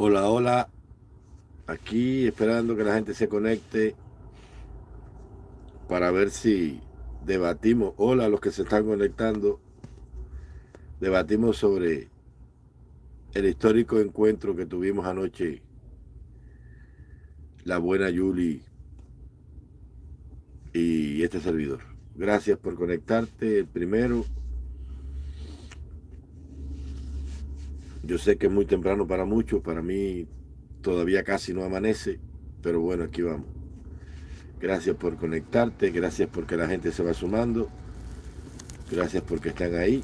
Hola, hola. Aquí esperando que la gente se conecte para ver si debatimos. Hola los que se están conectando. Debatimos sobre el histórico encuentro que tuvimos anoche. La buena Yuli y este servidor. Gracias por conectarte. El primero. Yo sé que es muy temprano para muchos, para mí todavía casi no amanece, pero bueno, aquí vamos. Gracias por conectarte, gracias porque la gente se va sumando, gracias porque están ahí.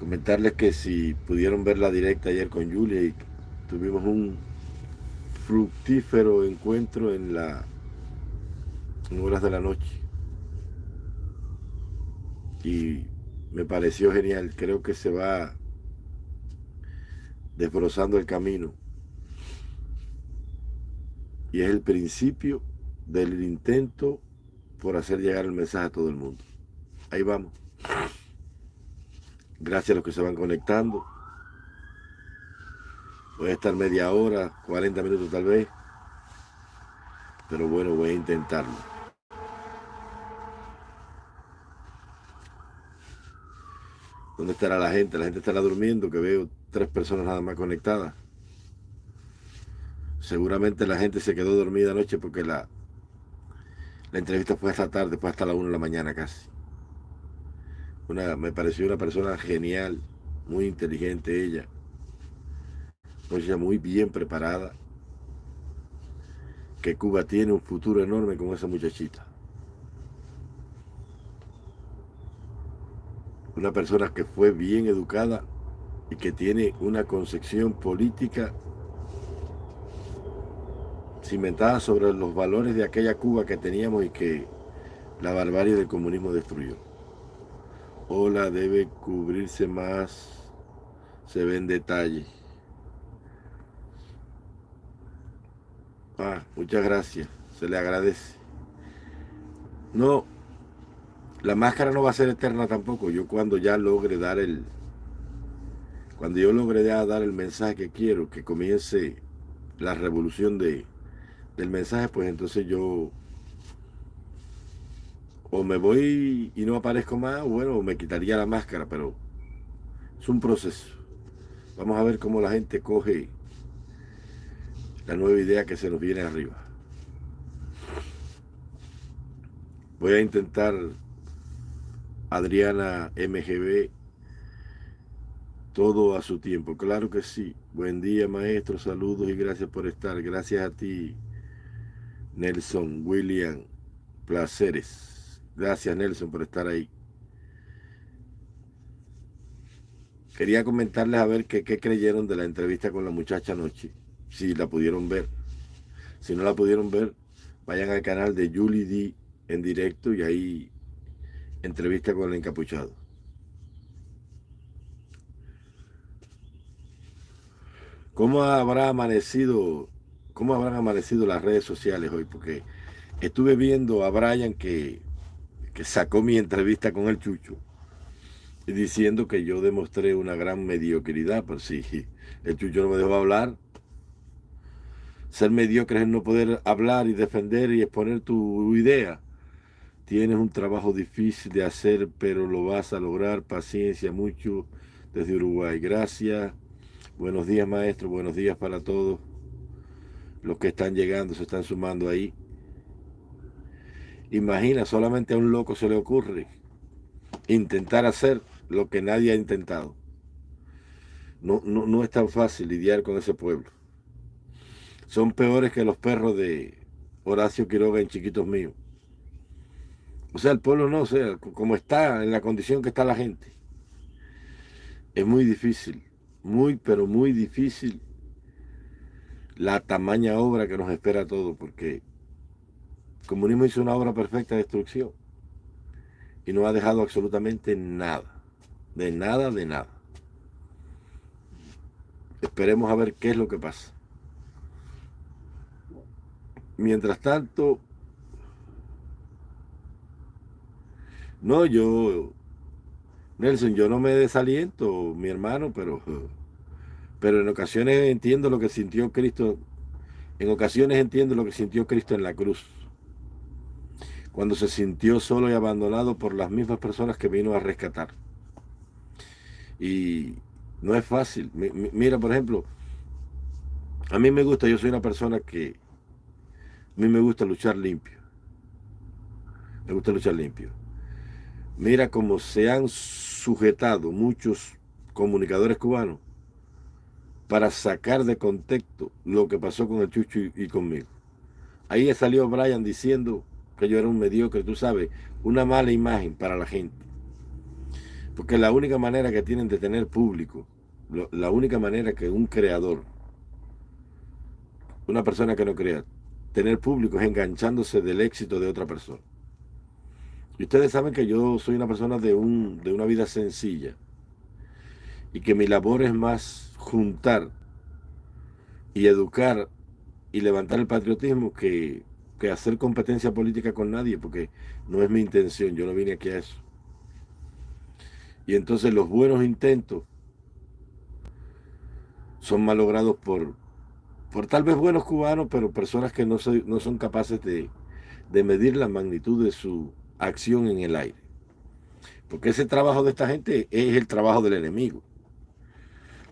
Comentarles que si pudieron ver la directa ayer con Julia y tuvimos un fructífero encuentro en la en horas de la noche. Y me pareció genial. Creo que se va desbrozando el camino. Y es el principio del intento por hacer llegar el mensaje a todo el mundo. Ahí vamos. Gracias a los que se van conectando. Voy a estar media hora, 40 minutos tal vez. Pero bueno, voy a intentarlo. ¿Dónde estará la gente? La gente estará durmiendo, que veo tres personas nada más conectadas. Seguramente la gente se quedó dormida anoche porque la, la entrevista fue hasta tarde, fue hasta la 1 de la mañana casi. Una, me pareció una persona genial, muy inteligente ella. Ella muy bien preparada. Que Cuba tiene un futuro enorme con esa muchachita. Una persona que fue bien educada y que tiene una concepción política cimentada sobre los valores de aquella Cuba que teníamos y que la barbarie del comunismo destruyó. Hola, debe cubrirse más, se ven detalles. Ah, muchas gracias, se le agradece. No, la máscara no va a ser eterna tampoco. Yo cuando ya logre dar el... Cuando yo logre dar el mensaje que quiero, que comience la revolución de, del mensaje, pues entonces yo o me voy y no aparezco más, bueno, me quitaría la máscara, pero es un proceso. Vamos a ver cómo la gente coge la nueva idea que se nos viene arriba. Voy a intentar Adriana MGB, todo a su tiempo. Claro que sí. Buen día, maestro. Saludos y gracias por estar. Gracias a ti, Nelson, William. Placeres. Gracias, Nelson, por estar ahí. Quería comentarles a ver qué, qué creyeron de la entrevista con la muchacha anoche. Si la pudieron ver. Si no la pudieron ver, vayan al canal de Julie D en directo y ahí Entrevista con el encapuchado. ¿Cómo habrá amanecido, cómo habrán amanecido las redes sociales hoy? Porque estuve viendo a Brian que, que sacó mi entrevista con el Chucho diciendo que yo demostré una gran mediocridad, pues sí, el Chucho no me dejó hablar. Ser mediocre es no poder hablar y defender y exponer tu idea. Tienes un trabajo difícil de hacer, pero lo vas a lograr. Paciencia, mucho desde Uruguay. Gracias. Buenos días, maestro. Buenos días para todos. Los que están llegando, se están sumando ahí. Imagina, solamente a un loco se le ocurre intentar hacer lo que nadie ha intentado. No, no, no es tan fácil lidiar con ese pueblo. Son peores que los perros de Horacio Quiroga en Chiquitos Míos. O sea, el pueblo no, o sea, como está, en la condición que está la gente. Es muy difícil, muy, pero muy difícil la tamaña obra que nos espera a todos, porque el comunismo hizo una obra perfecta de destrucción y no ha dejado absolutamente nada, de nada, de nada. Esperemos a ver qué es lo que pasa. Mientras tanto, No, yo, Nelson, yo no me desaliento, mi hermano, pero, pero en ocasiones entiendo lo que sintió Cristo, en ocasiones entiendo lo que sintió Cristo en la cruz, cuando se sintió solo y abandonado por las mismas personas que vino a rescatar. Y no es fácil. Mira, por ejemplo, a mí me gusta, yo soy una persona que, a mí me gusta luchar limpio. Me gusta luchar limpio. Mira cómo se han sujetado muchos comunicadores cubanos para sacar de contexto lo que pasó con el Chucho y, conmigo. Ahí salió Brian diciendo que yo era un mediocre, tú sabes, una mala imagen para la gente. Porque la única manera que tienen de tener público, la única manera que un creador, una persona que no crea, tener público es enganchándose del éxito de otra persona. Y ustedes saben que yo soy una persona de, un, de una vida sencilla y que mi labor es más juntar y educar y levantar el patriotismo que, que hacer competencia política con nadie, porque no es mi intención, yo no vine aquí a eso. Y entonces los buenos intentos son malogrados por, por tal vez buenos cubanos, pero personas que no, no son capaces de, de medir la magnitud de su acción en el aire. Porque ese trabajo de esta gente es el trabajo del enemigo.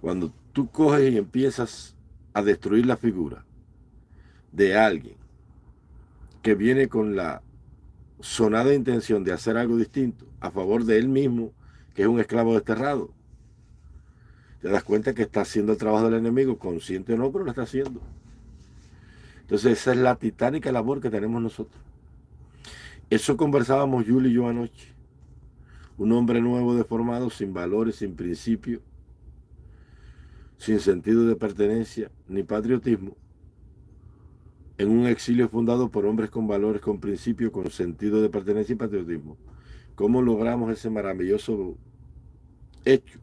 Cuando tú coges y empiezas a destruir la figura de alguien que viene con la sonada intención de hacer algo distinto a favor de él mismo, que es un esclavo desterrado, te das cuenta que está haciendo el trabajo del enemigo, consciente o no, pero lo está haciendo. Entonces esa es la titánica labor que tenemos nosotros. Eso conversábamos Julio y yo anoche. Un hombre nuevo deformado, sin valores, sin principio, sin sentido de pertenencia ni patriotismo, en un exilio fundado por hombres con valores, con principio, con sentido de pertenencia y patriotismo. ¿Cómo logramos ese maravilloso hecho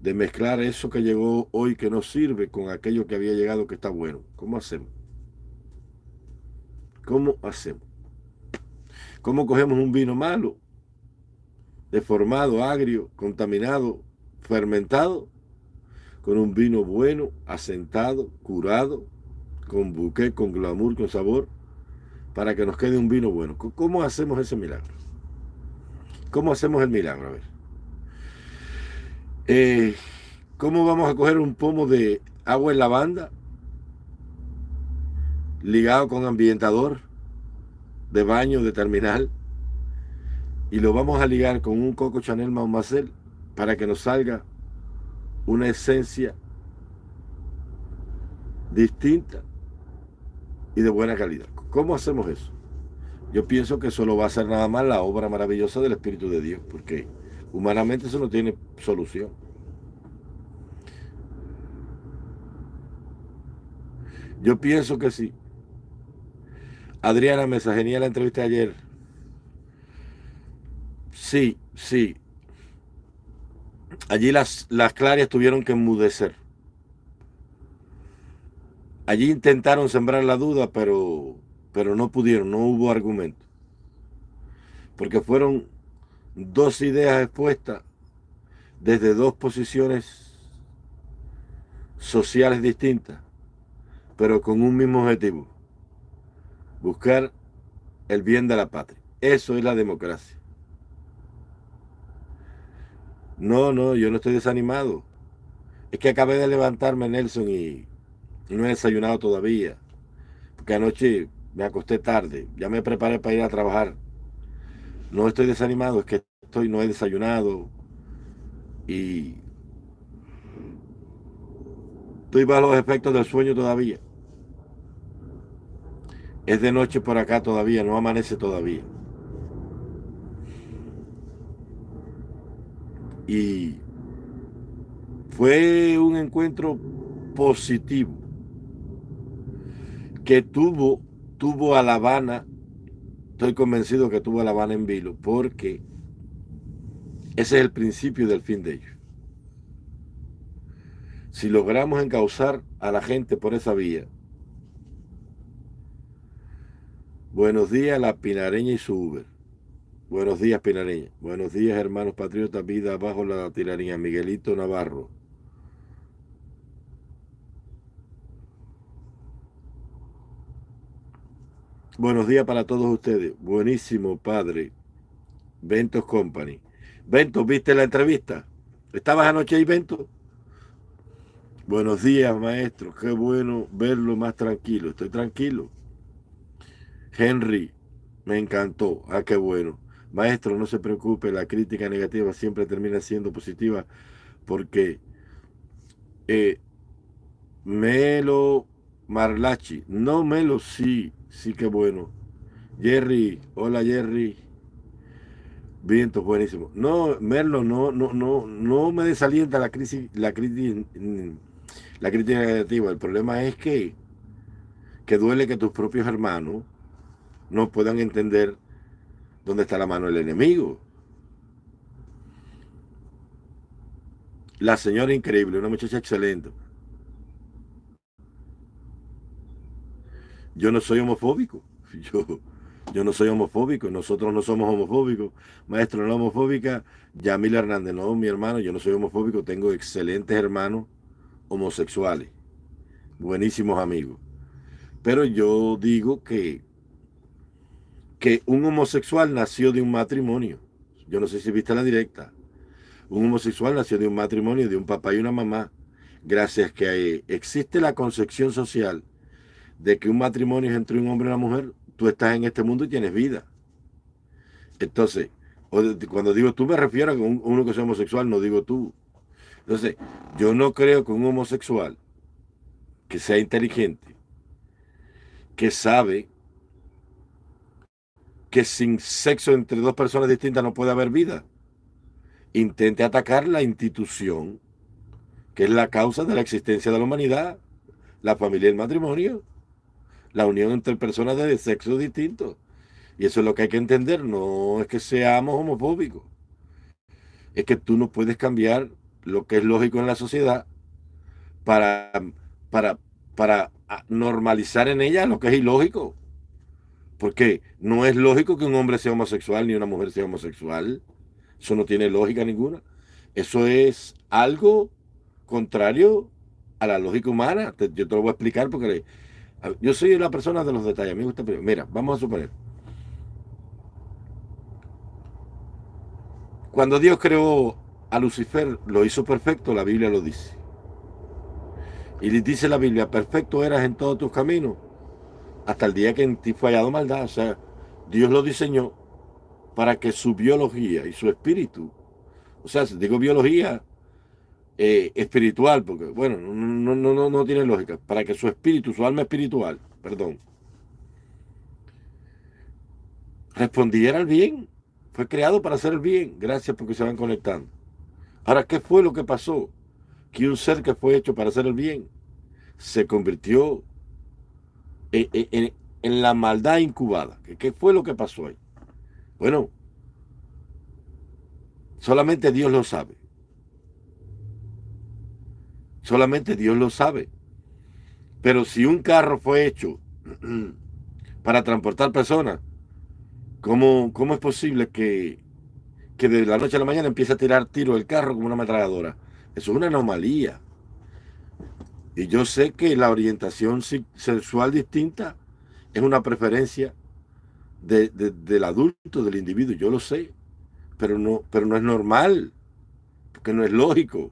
de mezclar eso que llegó hoy que no sirve con aquello que había llegado que está bueno? ¿Cómo hacemos? ¿Cómo hacemos? ¿Cómo cogemos un vino malo, deformado, agrio, contaminado, fermentado, con un vino bueno, asentado, curado, con buque, con glamour, con sabor, para que nos quede un vino bueno? ¿Cómo hacemos ese milagro? ¿Cómo hacemos el milagro? A ver. Eh, ¿Cómo vamos a coger un pomo de agua en lavanda ligado con ambientador? De baño de terminal y lo vamos a ligar con un Coco Chanel Marcel para que nos salga una esencia distinta y de buena calidad. ¿Cómo hacemos eso? Yo pienso que solo va a ser nada más la obra maravillosa del Espíritu de Dios, porque humanamente eso no tiene solución. Yo pienso que sí. Adriana Mesa, genial la entrevista ayer. Sí, sí. Allí las, las clarias tuvieron que enmudecer. Allí intentaron sembrar la duda, pero, pero no pudieron, no hubo argumento. Porque fueron dos ideas expuestas desde dos posiciones sociales distintas, pero con un mismo objetivo buscar el bien de la patria. Eso es la democracia. No, no, yo no estoy desanimado. Es que acabé de levantarme, Nelson, y, no he desayunado todavía. Porque anoche me acosté tarde. Ya me preparé para ir a trabajar. No estoy desanimado, es que estoy, no he desayunado. Y estoy bajo los efectos del sueño todavía. Es de noche por acá todavía, no amanece todavía. Y fue un encuentro positivo que tuvo, tuvo a La Habana, estoy convencido que tuvo a La Habana en vilo, porque ese es el principio del fin de ellos. Si logramos encauzar a la gente por esa vía, Buenos días, la Pinareña y su Uber. Buenos días, Pinareña. Buenos días, hermanos patriotas. Vida bajo la tiranía. Miguelito Navarro. Buenos días para todos ustedes. Buenísimo, padre. Ventos Company. Ventos, ¿viste la entrevista? ¿Estabas anoche ahí, Ventos? Buenos días, maestro. Qué bueno verlo más tranquilo. Estoy tranquilo. Henry, me encantó. Ah, qué bueno. Maestro, no se preocupe, la crítica negativa siempre termina siendo positiva porque eh, Melo Marlachi, no Melo, sí, sí que bueno. Jerry, hola Jerry. Viento, buenísimo. No, Merlo, no, no, no, no me desalienta la crisis, la crisis, la crítica negativa. El problema es que, que duele que tus propios hermanos no puedan entender dónde está la mano del enemigo. La señora increíble, una muchacha excelente. Yo no soy homofóbico. Yo, yo no soy homofóbico. Nosotros no somos homofóbicos. Maestro, no homofóbica. Yamil Hernández, no, mi hermano. Yo no soy homofóbico. Tengo excelentes hermanos homosexuales. Buenísimos amigos. Pero yo digo que que un homosexual nació de un matrimonio. Yo no sé si viste la directa. Un homosexual nació de un matrimonio de un papá y una mamá. Gracias que existe la concepción social de que un matrimonio es entre un hombre y una mujer, tú estás en este mundo y tienes vida. Entonces, cuando digo tú me refiero a uno que es homosexual, no digo tú. Entonces, yo no creo que un homosexual que sea inteligente, que sabe que sin sexo entre dos personas distintas no puede haber vida. Intente atacar la institución que es la causa de la existencia de la humanidad, la familia y el matrimonio, la unión entre personas de sexo distinto. Y eso es lo que hay que entender, no es que seamos homofóbicos, es que tú no puedes cambiar lo que es lógico en la sociedad para, para, para normalizar en ella lo que es ilógico. Porque no es lógico que un hombre sea homosexual ni una mujer sea homosexual. Eso no tiene lógica ninguna. Eso es algo contrario a la lógica humana. yo te lo voy a explicar porque yo soy la persona de los detalles. Me gusta. Mira, vamos a suponer. Cuando Dios creó a Lucifer, lo hizo perfecto, la Biblia lo dice. Y dice la Biblia, perfecto eras en todos tus caminos hasta el día que en ti fue hallado maldad. O sea, Dios lo diseñó para que su biología y su espíritu, o sea, digo biología eh, espiritual, porque bueno, no, no, no, no tiene lógica, para que su espíritu, su alma espiritual, perdón, respondiera al bien. Fue creado para hacer el bien. Gracias porque se van conectando. Ahora, ¿qué fue lo que pasó? Que un ser que fue hecho para hacer el bien se convirtió en, la maldad incubada. ¿Qué fue lo que pasó ahí? Bueno, solamente Dios lo sabe. Solamente Dios lo sabe. Pero si un carro fue hecho para transportar personas, ¿cómo, cómo es posible que, que de la noche a la mañana empiece a tirar tiro el carro como una ametralladora? Eso es una anomalía. Y yo sé que la orientación sexual distinta es una preferencia del adulto, del individuo, yo lo sé, pero no, pero no es normal, porque no es lógico.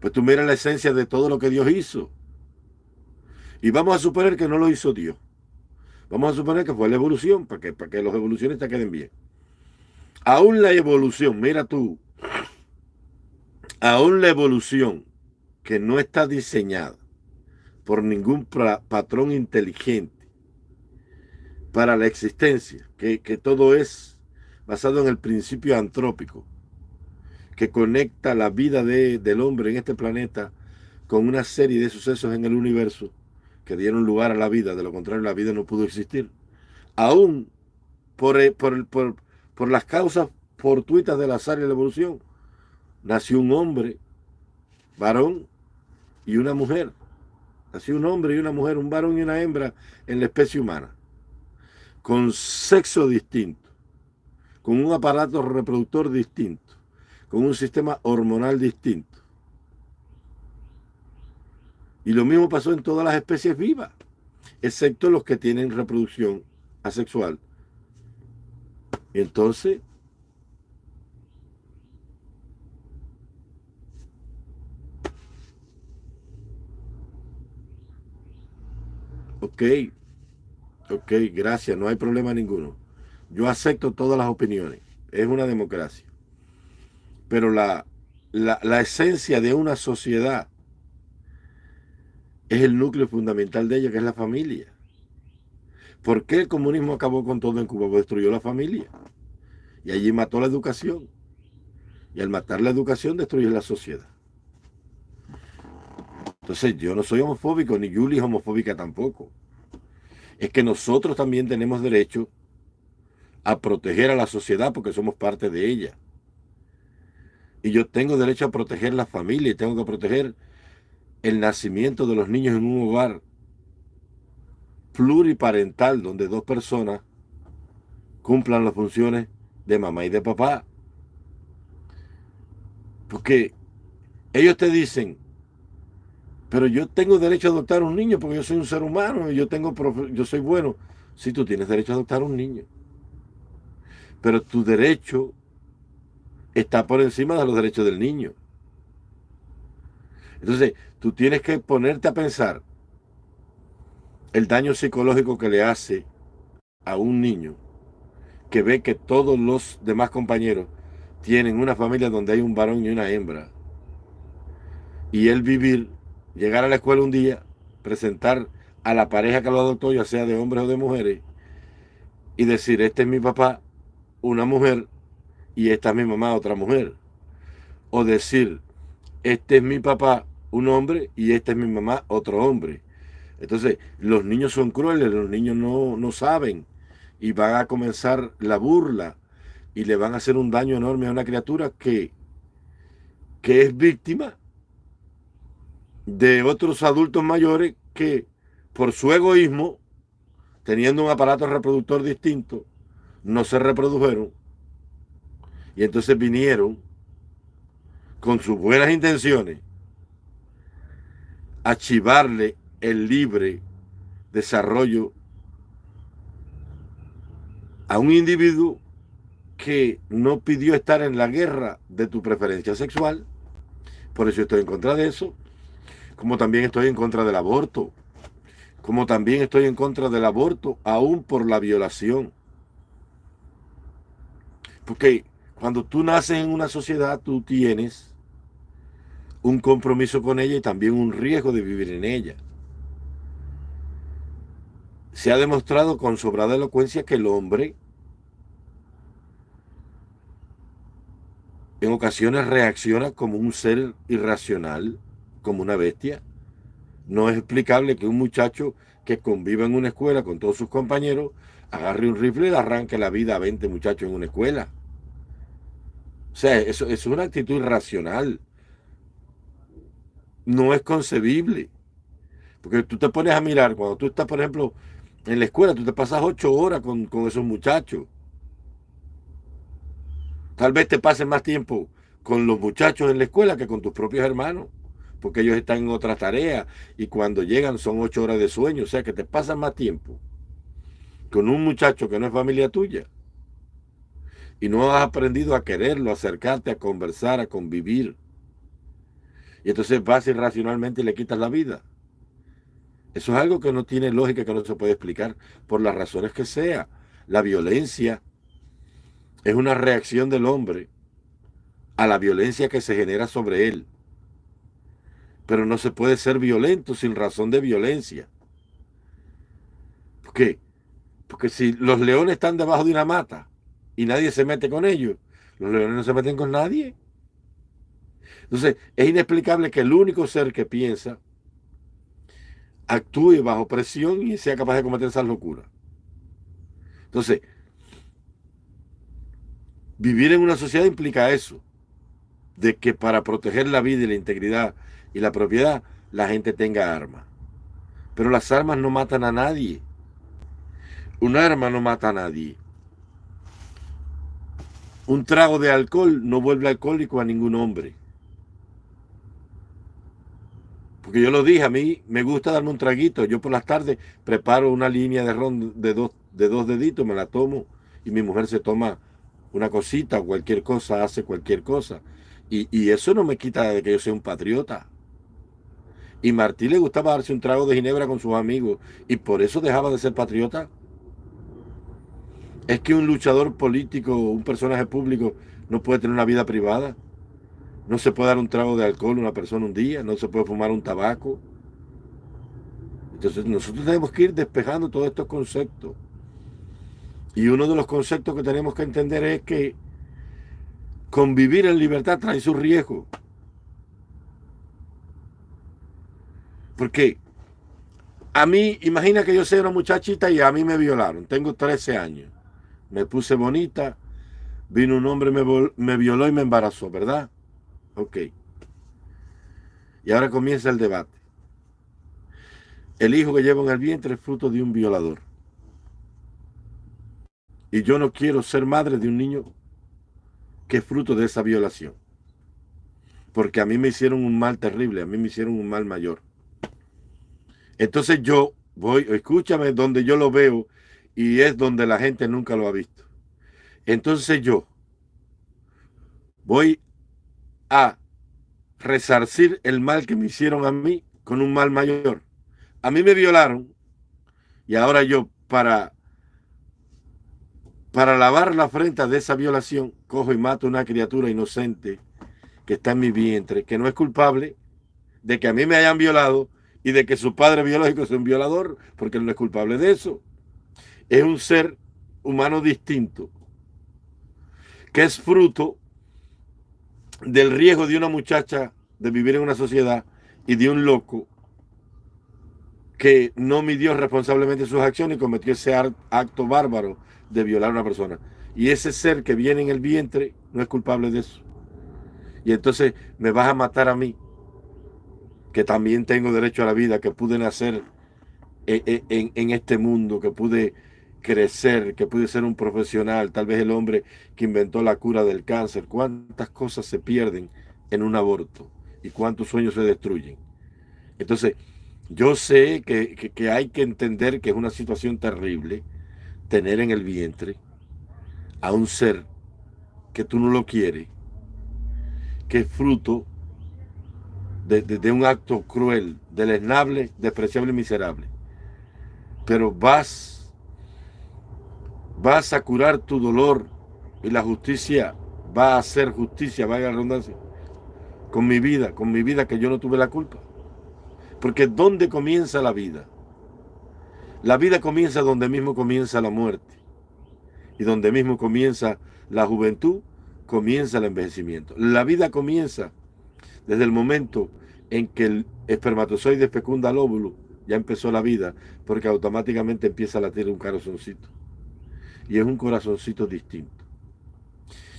Pues tú miras la esencia de todo lo que Dios hizo. Y vamos a suponer que no lo hizo Dios. Vamos a suponer que fue la evolución, para que, para que los evolucionistas queden bien. Aún la evolución, mira tú, aún la evolución que no está diseñada por ningún patrón inteligente para la existencia, que, todo es basado en el principio antrópico, que conecta la vida del hombre en este planeta con una serie de sucesos en el universo que dieron lugar a la vida, de lo contrario la vida no pudo existir. Aún por, eh, por, por, por las causas fortuitas del azar y la evolución, nació un hombre, varón, y una mujer. Así un hombre y una mujer, un varón y una hembra en la especie humana. Con sexo distinto. con un aparato reproductor distinto, con un sistema hormonal distinto. Y lo mismo pasó en todas las especies vivas, excepto los que tienen reproducción asexual. Entonces, ok, ok, gracias, no hay problema ninguno. Yo acepto todas las opiniones, es una democracia. Pero la, la, la esencia de una sociedad es el núcleo fundamental de ella, que es la familia. ¿Por qué el comunismo acabó con todo en Cuba? Porque destruyó la familia. Y allí mató la educación. Y al matar la educación destruye la sociedad. Entonces yo no soy homofóbico, ni Julie es homofóbica tampoco. Es que nosotros también tenemos derecho a proteger a la sociedad porque somos parte de ella. Y yo tengo derecho a proteger la familia y tengo que proteger el nacimiento de los niños en un hogar pluriparental donde dos personas cumplan las funciones de mamá y de papá. Porque ellos te dicen, pero yo tengo derecho a adoptar un niño porque yo soy un ser humano y yo, tengo, yo soy bueno. Si tú tienes derecho a adoptar un niño. Pero tu derecho está por encima de los derechos del niño. Entonces, tú tienes que ponerte a pensar el daño psicológico que le hace a un niño que ve que todos los demás compañeros tienen una familia donde hay un varón y una hembra. Y él vivir, llegar a la escuela un día, presentar a la pareja que lo adoptó, ya sea de hombres o de mujeres, y decir, este es mi papá, una mujer, y esta es mi mamá, otra mujer. O decir, este es mi papá, un hombre y esta es mi mamá, otro hombre. Entonces, los niños son crueles, los niños no, no saben y van a comenzar la burla y le van a hacer un daño enorme a una criatura que, que es víctima de otros adultos mayores que por su egoísmo, teniendo un aparato reproductor distinto, no se reprodujeron y entonces vinieron con sus buenas intenciones archivarle el libre desarrollo a un individuo que no pidió estar en la guerra de tu preferencia sexual. Por eso estoy en contra de eso. Como también estoy en contra del aborto. Como también estoy en contra del aborto aún por la violación. Porque cuando tú naces en una sociedad, tú tienes un compromiso con ella y también un riesgo de vivir en ella. Se ha demostrado con sobrada elocuencia que el hombre en ocasiones reacciona como un ser irracional, como una bestia. No es explicable que un muchacho que conviva en una escuela con todos sus compañeros agarre un rifle y le arranque la vida a 20 muchachos en una escuela. O sea, eso, es una actitud irracional no es concebible. Porque tú te pones a mirar, cuando tú estás, por ejemplo, en la escuela, tú te pasas ocho horas con, esos muchachos. Tal vez te pases más tiempo con los muchachos en la escuela que con tus propios hermanos, porque ellos están en otras tareas y cuando llegan son ocho horas de sueño, o sea que te pasas más tiempo con un muchacho que no es familia tuya y no has aprendido a quererlo, a acercarte, a conversar, a convivir. Y entonces vas irracionalmente y le quitas la vida. Eso es algo que no tiene lógica, que no se puede explicar por las razones que sea. La violencia es una reacción del hombre a la violencia que se genera sobre él. Pero no se puede ser violento sin razón de violencia. ¿Por qué? Porque si los leones están debajo de una mata y nadie se mete con ellos, los leones no se meten con nadie. Entonces, es inexplicable que el único ser que piensa actúe bajo presión y sea capaz de cometer esas locuras. Entonces, vivir en una sociedad implica eso, de que para proteger la vida y la integridad y la propiedad, la gente tenga armas. Pero las armas no matan a nadie. Un arma no mata a nadie. Un trago de alcohol no vuelve alcohólico a ningún hombre. Porque yo lo dije, a mí me gusta darme un traguito. Yo por las tardes preparo una línea de ron de dos, de dos deditos, me la tomo y mi mujer se toma una cosita, cualquier cosa, hace cualquier cosa. Y, y eso no me quita de que yo sea un patriota. Y Martí le gustaba darse un trago de ginebra con sus amigos y por eso dejaba de ser patriota. Es que un luchador político, un personaje público, no puede tener una vida privada. No se puede dar un trago de alcohol a una persona un día, no se puede fumar un tabaco. Entonces nosotros tenemos que ir despejando todos estos conceptos. Y uno de los conceptos que tenemos que entender es que convivir en libertad trae su riesgo. Porque a mí, imagina que yo soy una muchachita y a mí me violaron. Tengo 13 años. Me puse bonita. Vino un hombre, me, me violó y me embarazó, ¿verdad? Ok. Y ahora comienza el debate. El hijo que llevo en el vientre es fruto de un violador. Y yo no quiero ser madre de un niño que es fruto de esa violación. Porque a mí me hicieron un mal terrible, a mí me hicieron un mal mayor. Entonces yo voy, escúchame, donde yo lo veo y es donde la gente nunca lo ha visto. Entonces yo voy a resarcir el mal que me hicieron a mí con un mal mayor. A mí me violaron y ahora yo para para lavar la frente de esa violación cojo y mato a una criatura inocente que está en mi vientre, que no es culpable de que a mí me hayan violado y de que su padre biológico es un violador, porque él no es culpable de eso. Es un ser humano distinto, que es fruto del riesgo de una muchacha de vivir en una sociedad y de un loco que no midió responsablemente sus acciones y cometió ese acto bárbaro de violar a una persona. Y ese ser que viene en el vientre no es culpable de eso. Y entonces me vas a matar a mí que también tengo derecho a la vida, que pude nacer en, en, este mundo, que pude crecer, que pude ser un profesional, tal vez el hombre que inventó la cura del cáncer. ¿Cuántas cosas se pierden en un aborto? ¿Y cuántos sueños se destruyen? Entonces, yo sé que, que hay que entender que es una situación terrible tener en el vientre a un ser que tú no lo quieres, que es fruto de, un acto cruel, deleznable, despreciable y miserable. Pero vas, vas a curar tu dolor y la justicia va a hacer justicia, vaya la redundancia, con mi vida, con mi vida que yo no tuve la culpa. Porque ¿dónde comienza la vida? La vida comienza donde mismo comienza la muerte. Y donde mismo comienza la juventud, comienza el envejecimiento. La vida comienza desde el momento en que el espermatozoide fecunda el óvulo, ya empezó la vida, porque automáticamente empieza a latir un corazoncito. Y es un corazoncito distinto.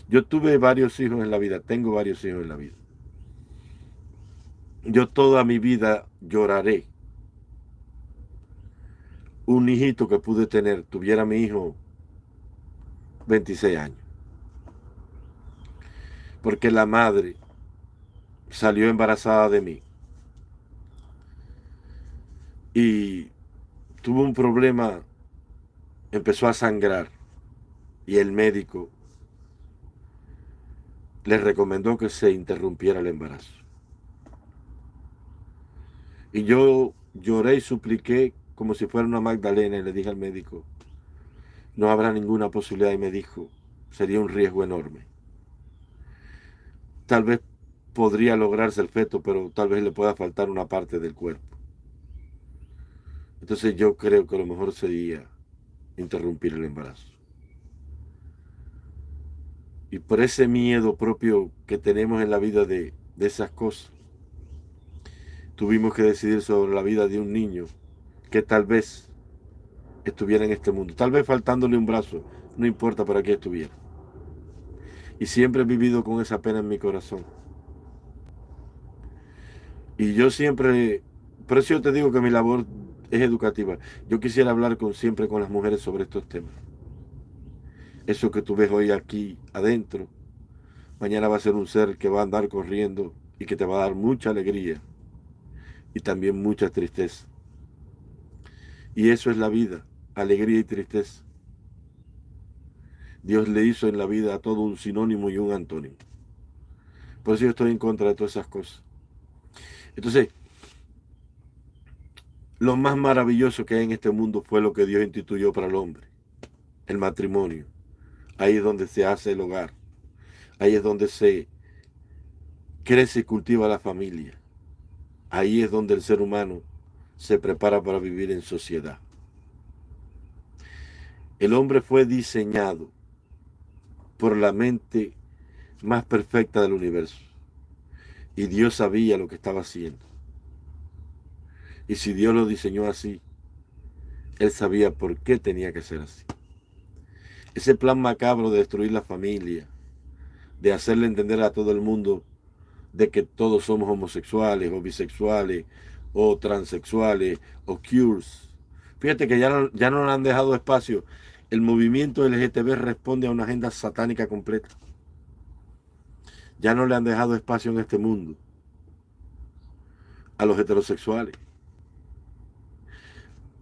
Yo tuve varios hijos en la vida, tengo varios hijos en la vida. Yo toda mi vida lloraré. Un hijito que pude tener, tuviera mi hijo 26 años. Porque la madre salió embarazada de mí. Y tuvo un problema, empezó a sangrar y el médico le recomendó que se interrumpiera el embarazo. Y yo lloré y supliqué como si fuera una Magdalena y le dije al médico, no habrá ninguna posibilidad y me dijo, sería un riesgo enorme. Tal vez podría lograrse el feto, pero tal vez le pueda faltar una parte del cuerpo. Entonces yo creo que lo mejor sería interrumpir el embarazo. Y por ese miedo propio que tenemos en la vida de, de esas cosas, tuvimos que decidir sobre la vida de un niño que tal vez estuviera en este mundo. Tal vez faltándole un brazo, no importa para qué estuviera. Y siempre he vivido con esa pena en mi corazón. Y yo siempre, por eso yo te digo que mi labor es educativa. Yo quisiera hablar con, siempre con las mujeres sobre estos temas. Eso que tú ves hoy aquí adentro, mañana va a ser un ser que va a andar corriendo y que te va a dar mucha alegría y también mucha tristeza. Y eso es la vida, alegría y tristeza. Dios le hizo en la vida a todo un sinónimo y un antónimo. Por eso yo estoy en contra de todas esas cosas. Entonces, lo más maravilloso que hay en este mundo fue lo que Dios instituyó para el hombre, el matrimonio. Ahí es donde se hace el hogar. Ahí es donde se crece y cultiva la familia. Ahí es donde el ser humano se prepara para vivir en sociedad. El hombre fue diseñado por la mente más perfecta del universo. Y Dios sabía lo que estaba haciendo. Y si Dios lo diseñó así, Él sabía por qué tenía que ser así. Ese plan macabro de destruir la familia, de hacerle entender a todo el mundo de que todos somos homosexuales o bisexuales o transexuales o cures. Fíjate que ya no, ya no le han dejado espacio. El movimiento LGTB responde a una agenda satánica completa. Ya no le han dejado espacio en este mundo a los heterosexuales.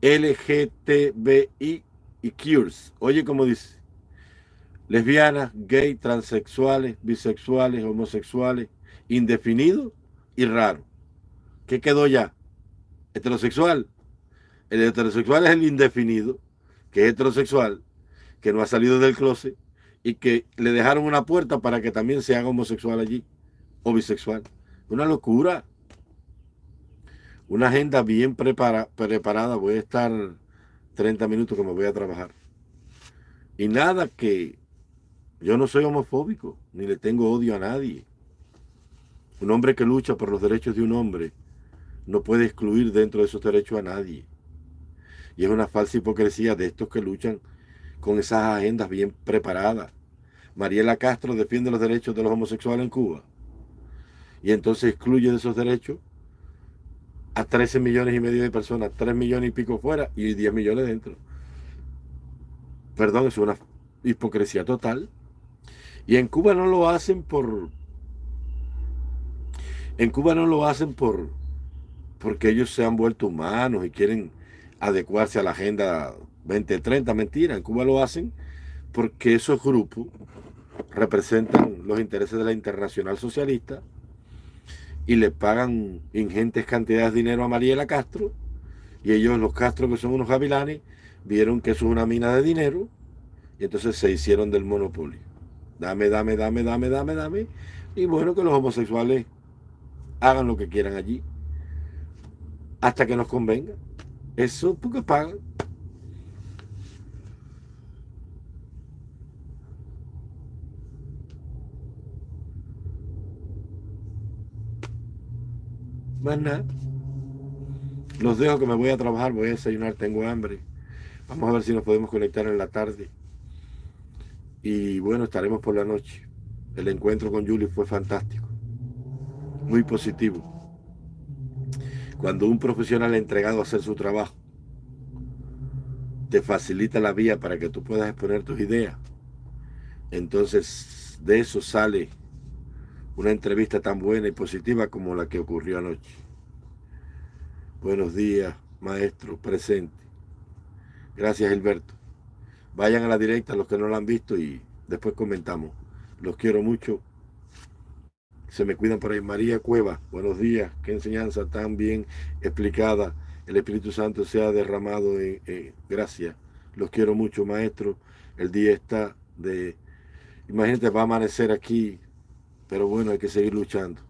LGTBI y cures. Oye, como dice, lesbianas, gay, transexuales, bisexuales, homosexuales, indefinido y raro. ¿Qué quedó ya? Heterosexual. El heterosexual es el indefinido, que es heterosexual, que no ha salido del closet y que le dejaron una puerta para que también se haga homosexual allí o bisexual. Una locura. Una agenda bien preparada. Voy a estar 30 minutos que me voy a trabajar. Y nada que yo no soy homofóbico, ni le tengo odio a nadie. Un hombre que lucha por los derechos de un hombre no puede excluir dentro de esos derechos a nadie. Y es una falsa hipocresía de estos que luchan con esas agendas bien preparadas. Mariela Castro defiende los derechos de los homosexuales en Cuba. Y entonces excluye de esos derechos a 13 millones y medio de personas, 3 millones y pico fuera y 10 millones dentro. Perdón, es una hipocresía total. Y en Cuba no lo hacen por, en Cuba no lo hacen por porque ellos se han vuelto humanos y quieren adecuarse a la agenda 2030. Mentira, en Cuba lo hacen porque esos grupos representan los intereses de la internacional socialista y le pagan ingentes cantidades de dinero a Mariela Castro y ellos, los Castro, que son unos gavilanes, vieron que eso es una mina de dinero y entonces se hicieron del monopolio. Dame, dame, dame, dame, dame, dame. Y bueno, que los homosexuales hagan lo que quieran allí, hasta que nos convenga. Eso porque pagan. Más nada. Los dejo que me voy a trabajar, voy a desayunar, tengo hambre. Vamos a ver si nos podemos conectar en la tarde. Y bueno, estaremos por la noche. El encuentro con Julie fue fantástico muy positivo. Cuando un profesional entregado a hacer su trabajo te facilita la vía para que tú puedas exponer tus ideas, entonces de eso sale una entrevista tan buena y positiva como la que ocurrió anoche. Buenos días, maestro, presente. Gracias, Gilberto. Vayan a la directa los que no la han visto y después comentamos. Los quiero mucho se me cuidan por ahí. María Cueva, buenos días. Qué enseñanza tan bien explicada. El Espíritu Santo se ha derramado en, gracia. Los quiero mucho, maestro. El día está de... Imagínate, va a amanecer aquí, pero bueno, hay que seguir luchando.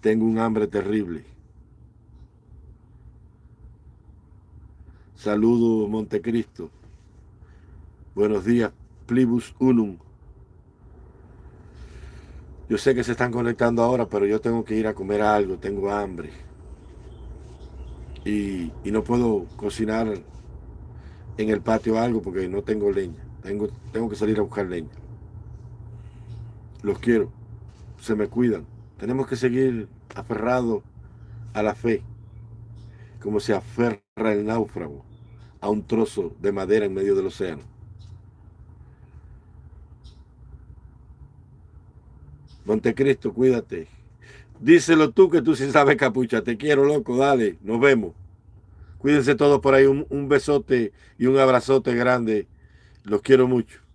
Tengo un hambre terrible. Saludo Montecristo. Buenos días, Plibus Unum. Yo sé que se están conectando ahora, pero yo tengo que ir a comer algo, tengo hambre. Y, no puedo cocinar en el patio algo porque no tengo leña. Tengo, tengo que salir a buscar leña los quiero, se me cuidan. Tenemos que seguir aferrados a la fe, como se aferra el náufrago a un trozo de madera en medio del océano. Montecristo, cuídate. Díselo tú que tú sí sabes capucha. Te quiero, loco. Dale, nos vemos. Cuídense todos por ahí. Un, un besote y un abrazote grande. Los quiero mucho.